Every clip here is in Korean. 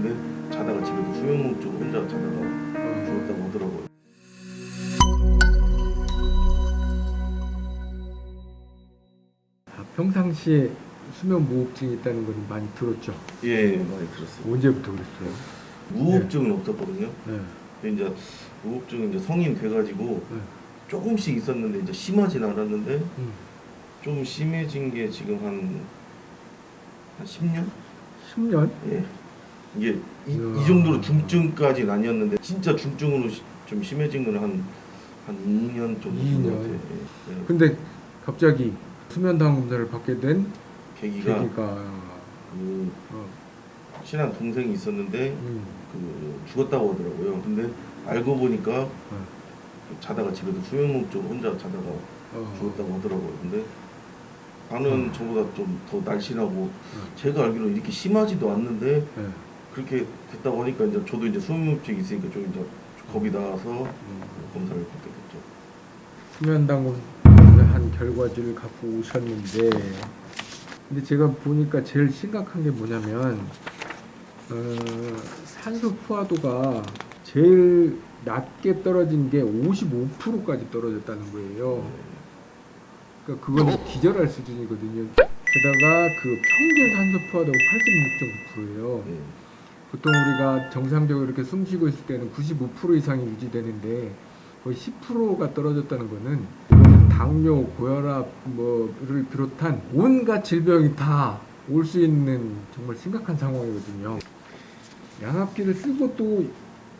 근데 자다가 집에서 수면무 쪽 혼자 자다가 죽었다고 하더라고요. 아, 평상시에 수면 무호흡증이 있다는 건 많이 들었죠. 예, 많이 들었어요. 언제부터 그랬어요? 무호흡증은 없었거든요. 네. 근데 이제 무호흡증은 이제 성인 돼가지고 네. 조금씩 있었는데 이제 심하진 않았는데 음. 좀 심해진 게 지금 한, 한 10년? 10년? 예. 이게 이. 이 정도로 중증까지는 아니었는데 진짜 중증으로 시- 좀 심해진 거는 한, 한 2년 정도 된것 2년. 같아요. 예. 예. 근데 갑자기 수면당 검사를 받게 된 계기가 계기가 그 어, 친한 동생이 있었는데 음, 그 죽었다고 하더라고요. 근데 알고 보니까 어, 자다가 집에서 수면무 쪽 혼자 자다가 어, 죽었다고 하더라고요. 근데 나는 음. 저보다 좀 더 날씬하고 음. 제가 알기로 이렇게 심하지도 않는데 네. 그렇게 됐다고 하니까 이제 저도 이제 수면무증이 있으니까 좀 이제 겁이 나서 음. 검사를 받게 됐죠. 수면당 검사한 결과지를 갖고 오셨는데 근데 제가 보니까 제일 심각한 게 뭐냐면 어, 산소 포화도가 제일 낮게 떨어진 게 55%까지 떨어졌다는 거예요. 그러니까 그건 기절할 수준이거든요. 게다가 그 평균 산소 포화도가 86.9%예요. 네. 보통 우리가 정상적으로 이렇게 숨 쉬고 있을 때는 95% 이상이 유지되는데 거의 10%가 떨어졌다는 거는 이거는 당뇨, 고혈압 뭐를 비롯한 온갖 질병이 다 올 수 있는 정말 심각한 상황이거든요. 양압기를 쓰고 또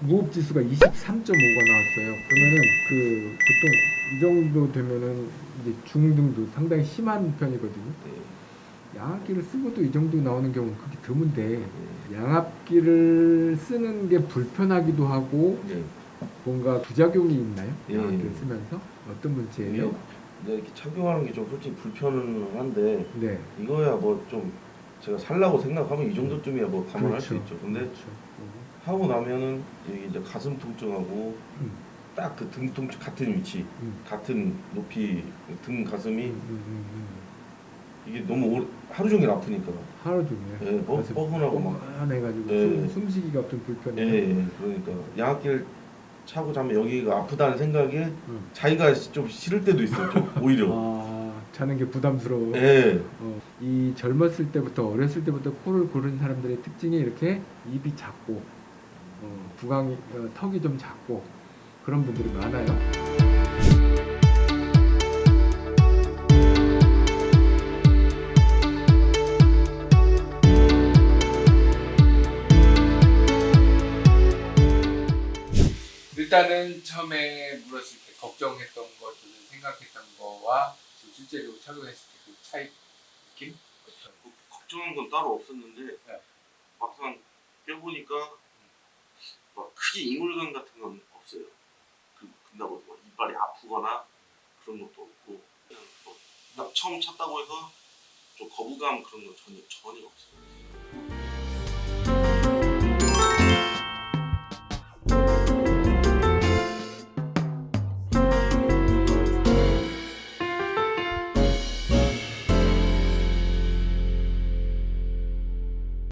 무호흡 지수가 23.5가 나왔어요. 그러면은 그 보통 이 정도 되면은 이제 중등도 상당히 심한 편이거든요. 네. 양압기를 쓰고도 이 정도 나오는 경우는 그렇게 드문데 네. 양압기를 쓰는 게 불편하기도 하고 네. 뭔가 부작용이 있나요? 예, 양압기를 예. 쓰면서 어떤 문제예요? 근데 이렇게 착용하는 게 좀 솔직히 불편은 한데 네. 이거야 뭐 좀 제가 살라고 생각하면 이 정도쯤이야 뭐 감안할 수 그렇죠. 있죠. 근데 그렇죠. 음. 하고 나면은 이제 가슴 통증하고 음. 딱그 등 통증 같은 위치, 음. 같은 높이 등 가슴이 음, 음, 음, 음. 이게 너무 오래, 하루 종일 아프니까. 하루 종일 예, 뻐근하고 막. 뻐근해가지고 예. 숨, 숨쉬기가 좀 불편해요. 예, 예, 그러니까 양압기를 차고 자면 여기가 아프다는 생각에 음. 자기가 좀 싫을 때도 있어요. 좀 오히려. 아, 자는 게 부담스러워. 예. 어, 이 젊었을 때부터 어렸을 때부터 코를 고른 사람들의 특징이 이렇게 입이 작고 어, 구강이 어, 턱이 좀 작고 그런 분들이 많아요. 일단은 처음에 물었을 때 걱정했던 것들을 생각했던 거와 지금 실제로 착용했을 때 그 차이 느낌? 뭐 걱정한 건 따로 없었는데 네. 막상 껴보니까 막 크게 이물감 같은 건 없어요. 그 근다고 뭐 이빨이 아프거나 그런 것도 없고 그냥 뭐나 처음 찼다고 해서 좀 거부감 그런 건 전혀 전혀 없어요.